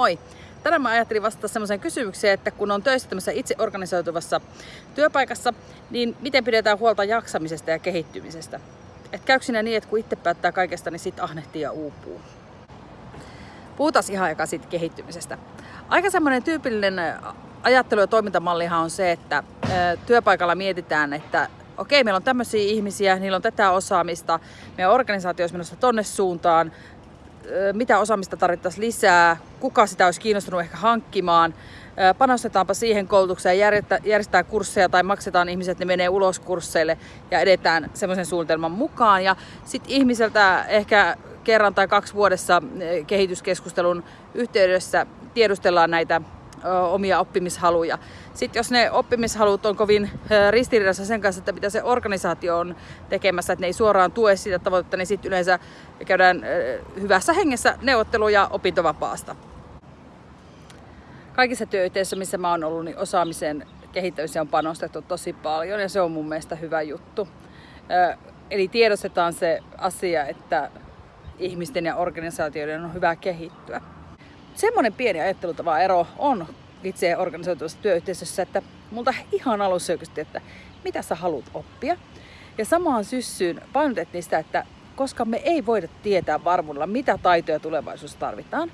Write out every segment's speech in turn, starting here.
Moi! Tänään mä ajattelin vastata semmoiseen kysymykseen, että kun on töissä tämmöisessä itse organisoituvassa työpaikassa, niin miten pidetään huolta jaksamisesta ja kehittymisestä? Et käykö siinä niin, että kun itse päättää kaikesta, niin sit ahnehtii ja uupuu? Puhutaan ihan aika siitä kehittymisestä. Aika semmoinen tyypillinen ajattelu- ja toimintamallihan on se, että työpaikalla mietitään, että okei, meillä on tämmöisiä ihmisiä, niillä on tätä osaamista, meidän organisaatio olisi menossa tonne suuntaan, mitä osaamista tarvittaisiin lisää, kuka sitä olisi kiinnostunut ehkä hankkimaan, panostetaanpa siihen koulutukseen, järjestetään kursseja tai maksetaan ihmiset, ne menee ulos kursseille ja edetään semmoisen suunnitelman mukaan. Ja sitten ihmiseltä ehkä kerran tai kaksi vuodessa kehityskeskustelun yhteydessä tiedustellaan näitä omia oppimishaluja. Sitten jos ne oppimishalut on kovin ristiriidassa sen kanssa, että mitä se organisaatio on tekemässä, että ne ei suoraan tue sitä tavoitetta, niin sitten yleensä käydään hyvässä hengessä neuvotteluja opintovapaasta. Kaikissa työyhteisöissä, missä mä oon ollut, niin osaamisen kehittämiseen on panostettu tosi paljon ja se on mun mielestä hyvä juttu. Eli tiedostetaan se asia, että ihmisten ja organisaatioiden on hyvä kehittyä semmoinen pieni ajattelutava ero on itse organisoituvassa työyhteisössä, että multa ihan alussa oikeasti, että mitä sä haluat oppia. Ja samaan syssyyn painotettiin sitä, että koska me ei voida tietää varmuudella, mitä taitoja tulevaisuudessa tarvitaan,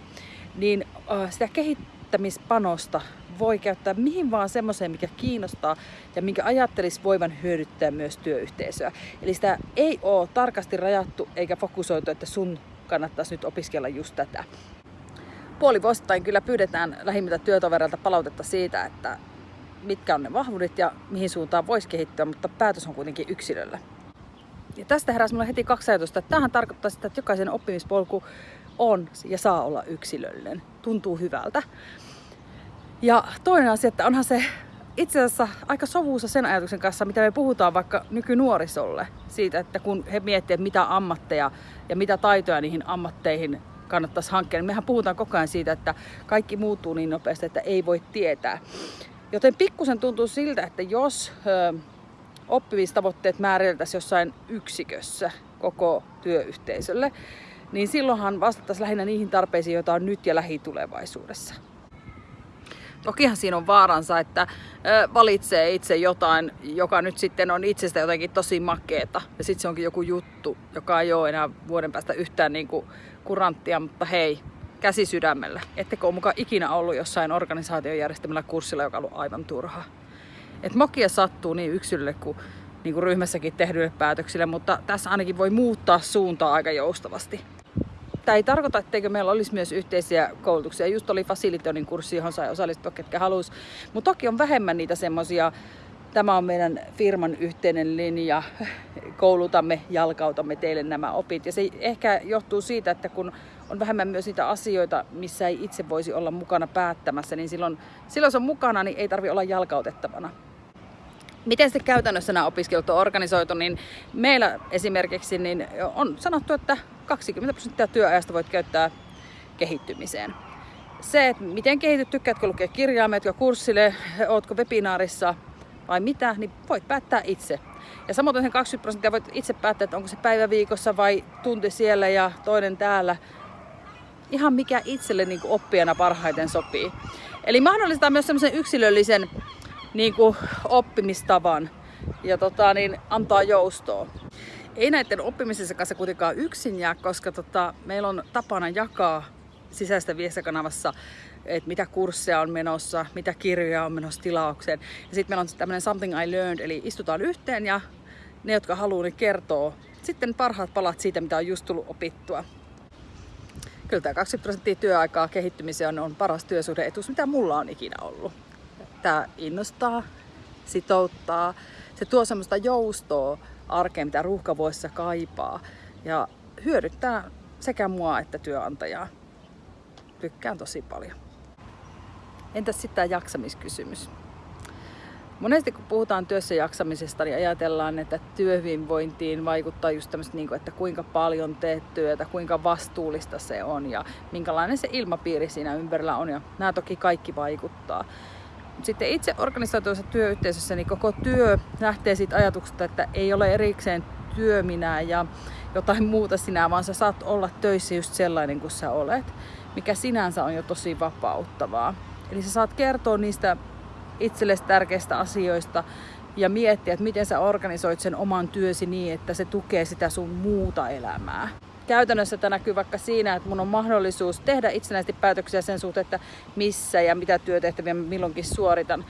niin sitä kehittämispanosta voi käyttää mihin vaan semmoiseen, mikä kiinnostaa ja minkä ajattelisi voivan hyödyttää myös työyhteisöä. Eli sitä ei ole tarkasti rajattu eikä fokusoitu, että sun kannattaisi nyt opiskella just tätä puolivuosittain kyllä pyydetään lähimmiltä työtovereilta palautetta siitä, että mitkä on ne vahvuudet ja mihin suuntaan voisi kehittyä, mutta päätös on kuitenkin yksilöllä. Ja tästä heräsi minulle heti kaksi ajatusta, että tämähän tarkoittaa sitä, että jokaisen oppimispolku on ja saa olla yksilöllinen. Tuntuu hyvältä. Ja toinen asia, että onhan se itse asiassa aika sovuussa sen ajatuksen kanssa, mitä me puhutaan vaikka nykynuorisolle. Siitä, että kun he miettivät, mitä ammatteja ja mitä taitoja niihin ammatteihin kannattaisi hankkia. Niin mehän puhutaan koko ajan siitä, että kaikki muuttuu niin nopeasti, että ei voi tietää. Joten pikkusen tuntuu siltä, että jos ö, oppimistavoitteet määriteltäisiin jossain yksikössä koko työyhteisölle, niin silloinhan vastattaisiin lähinnä niihin tarpeisiin, joita on nyt ja lähitulevaisuudessa. Tokihan siinä on vaaransa, että valitsee itse jotain, joka nyt sitten on itsestä jotenkin tosi makeeta. Ja sitten se onkin joku juttu, joka ei ole enää vuoden päästä yhtään niin kuin kuranttia, mutta hei, käsi sydämellä. Ettekö ole mukaan ikinä ollut jossain organisaation järjestämällä kurssilla, joka on ollut aivan turha. Et mokia sattuu niin yksilölle kuin, niin kuin ryhmässäkin tehdyille päätöksille, mutta tässä ainakin voi muuttaa suuntaa aika joustavasti. Tämä ei tarkoita, etteikö meillä olisi myös yhteisiä koulutuksia. Just oli Facilitonin kurssi, johon sai osallistua, ketkä halusi. Mutta toki on vähemmän niitä semmoisia, tämä on meidän firman yhteinen linja, koulutamme, jalkautamme teille nämä opit. Ja se ehkä johtuu siitä, että kun on vähemmän myös niitä asioita, missä ei itse voisi olla mukana päättämässä, niin silloin, silloin se on mukana, niin ei tarvi olla jalkautettavana. Miten sitten käytännössä nämä opiskelut on organisoitu, niin meillä esimerkiksi niin on sanottu, että 20 prosenttia työajasta voit käyttää kehittymiseen. Se, että miten kehityt, tykkäätkö lukea kirjaa, meetkö kurssille, ootko webinaarissa vai mitä, niin voit päättää itse. Ja samoin sen 20 prosenttia voit itse päättää, että onko se päivä viikossa vai tunti siellä ja toinen täällä. Ihan mikä itselle niin oppijana parhaiten sopii. Eli mahdollistaa myös semmoisen yksilöllisen niin kuin oppimistavan ja tota, niin antaa joustoa. Ei näiden oppimisessa kanssa kuitenkaan yksin jää, koska tota, meillä on tapana jakaa sisäistä viestikanavassa, että mitä kursseja on menossa, mitä kirjoja on menossa tilaukseen. Ja sitten meillä on tämmöinen Something I Learned, eli istutaan yhteen ja ne, jotka haluaa, niin kertoo sitten parhaat palat siitä, mitä on just tullut opittua. Kyllä tämä 20 prosenttia työaikaa kehittymiseen on paras työsuhdeetus, mitä mulla on ikinä ollut. Tämä innostaa, sitouttaa, se tuo semmoista joustoa arkeen, mitä ruuhkavuosissa kaipaa. Ja hyödyttää sekä mua että työnantajaa. Tykkään tosi paljon. Entäs sitten tämä jaksamiskysymys? Monesti kun puhutaan työssä jaksamisesta, niin ajatellaan, että työhyvinvointiin vaikuttaa just tämmöistä, niin että kuinka paljon teet työtä, kuinka vastuullista se on ja minkälainen se ilmapiiri siinä ympärillä on. Ja nämä toki kaikki vaikuttaa. Sitten itse organisaatioissa työyhteisössä niin koko työ lähtee siitä ajatuksesta, että ei ole erikseen työ minä ja jotain muuta sinä, vaan sä saat olla töissä just sellainen kuin sä olet. mikä sinänsä on jo tosi vapauttavaa. Eli sä saat kertoa niistä itsellesi tärkeistä asioista ja miettiä, että miten sä organisoit sen oman työsi niin, että se tukee sitä sun muuta elämää. Käytännössä tämä näkyy vaikka siinä, että mun on mahdollisuus tehdä itsenäisesti päätöksiä sen suhteen, että missä ja mitä työtehtäviä milloinkin suoritan.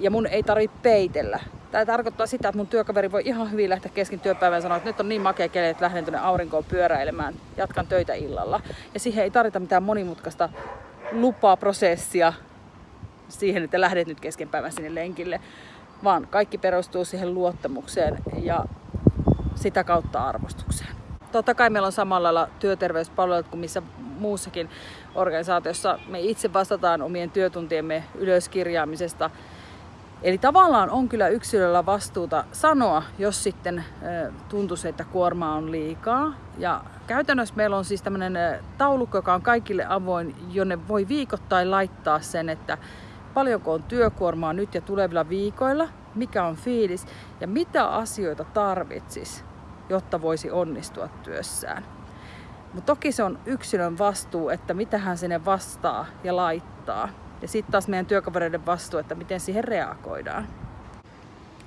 Ja mun ei tarvitse peitellä. Tämä tarkoittaa sitä, että mun työkaveri voi ihan hyvin lähteä kesken työpäivän ja sanoa, että nyt on niin makea keli, että lähden tuonne aurinkoon pyöräilemään, jatkan töitä illalla. Ja siihen ei tarvita mitään monimutkaista lupaprosessia siihen, että lähdet nyt kesken päivän sinne lenkille, vaan kaikki perustuu siihen luottamukseen ja sitä kautta arvostukseen. Totta kai meillä on samalla lailla työterveyspalvelut kuin missä muussakin organisaatiossa. Me itse vastataan omien työtuntiemme ylöskirjaamisesta. Eli tavallaan on kyllä yksilöllä vastuuta sanoa, jos sitten tuntuu, että kuorma on liikaa. Ja käytännössä meillä on siis tämmöinen taulukko, joka on kaikille avoin, jonne voi viikoittain laittaa sen, että paljonko on työkuormaa nyt ja tulevilla viikoilla, mikä on fiilis ja mitä asioita tarvitsis, jotta voisi onnistua työssään. Mutta toki se on yksilön vastuu, että mitä hän sinne vastaa ja laittaa. Ja sitten taas meidän työkavereiden vastuu, että miten siihen reagoidaan.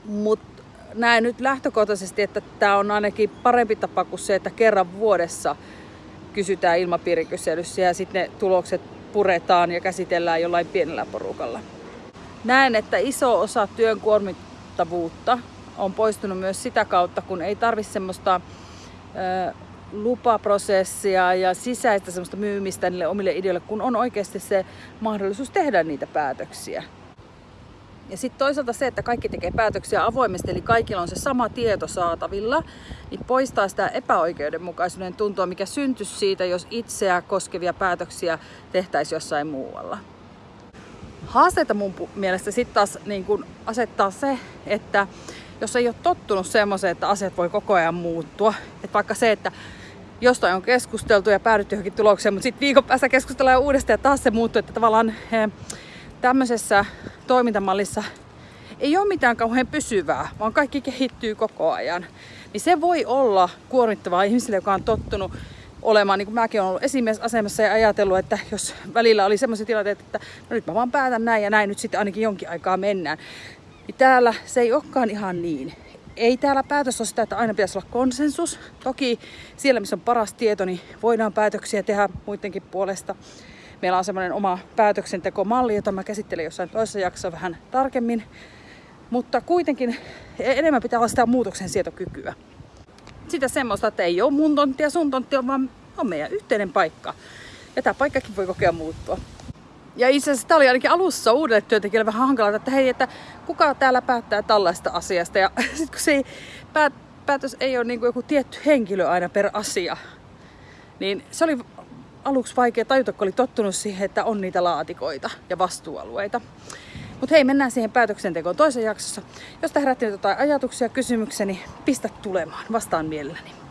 Mutta näen nyt lähtökohtaisesti, että tämä on ainakin parempi tapa kuin se, että kerran vuodessa kysytään ilmapiirikyselyssä ja sitten ne tulokset puretaan ja käsitellään jollain pienellä porukalla. Näen, että iso osa työn kuormittavuutta on poistunut myös sitä kautta, kun ei tarvi semmoista ö, lupaprosessia ja sisäistä semmoista myymistä niille omille ideoille, kun on oikeasti se mahdollisuus tehdä niitä päätöksiä. Ja sitten toisaalta se, että kaikki tekee päätöksiä avoimesti, eli kaikilla on se sama tieto saatavilla, niin poistaa sitä epäoikeudenmukaisuuden tuntua, mikä syntyisi siitä, jos itseä koskevia päätöksiä tehtäisiin jossain muualla. Haasteita mun mielestä sitten taas niin kun asettaa se, että jos ei ole tottunut semmoiseen, että asiat voi koko ajan muuttua, että vaikka se, että jostain on keskusteltu ja päädytty johonkin tulokseen, mutta sitten viikon päästä keskustellaan uudestaan ja taas se muuttuu, että tavallaan he, tämmöisessä toimintamallissa ei ole mitään kauhean pysyvää, vaan kaikki kehittyy koko ajan. Niin se voi olla kuormittavaa ihmisille, joka on tottunut olemaan, niin kuin mäkin olen ollut esimiesasemassa ja ajatellut, että jos välillä oli semmoisia tilanteita, että no nyt mä vaan päätän näin ja näin, nyt sitten ainakin jonkin aikaa mennään. Niin täällä se ei olekaan ihan niin. Ei täällä päätös ole sitä, että aina pitäisi olla konsensus. Toki siellä, missä on paras tieto, niin voidaan päätöksiä tehdä muidenkin puolesta. Meillä on semmoinen oma päätöksentekomalli, jota mä käsittelen jossain toisessa jaksossa vähän tarkemmin. Mutta kuitenkin enemmän pitää olla sitä muutoksen sietokykyä. Sitä semmoista, että ei ole mun tonttia, sun tontti, vaan on meidän yhteinen paikka. Ja tämä paikkakin voi kokea muuttua. Ja itse asiassa tämä oli ainakin alussa uudelle työntekijälle vähän hankalaa, että hei, että kuka täällä päättää tällaista asiasta. Ja sitten kun se ei, päät, päätös ei ole niin kuin joku tietty henkilö aina per asia, niin se oli aluksi vaikea tajuta, kun oli tottunut siihen, että on niitä laatikoita ja vastuualueita. Mutta hei, mennään siihen päätöksentekoon toisessa jaksossa. Jos te herätti jotain ajatuksia, kysymyksiä, niin pistä tulemaan. Vastaan mielelläni.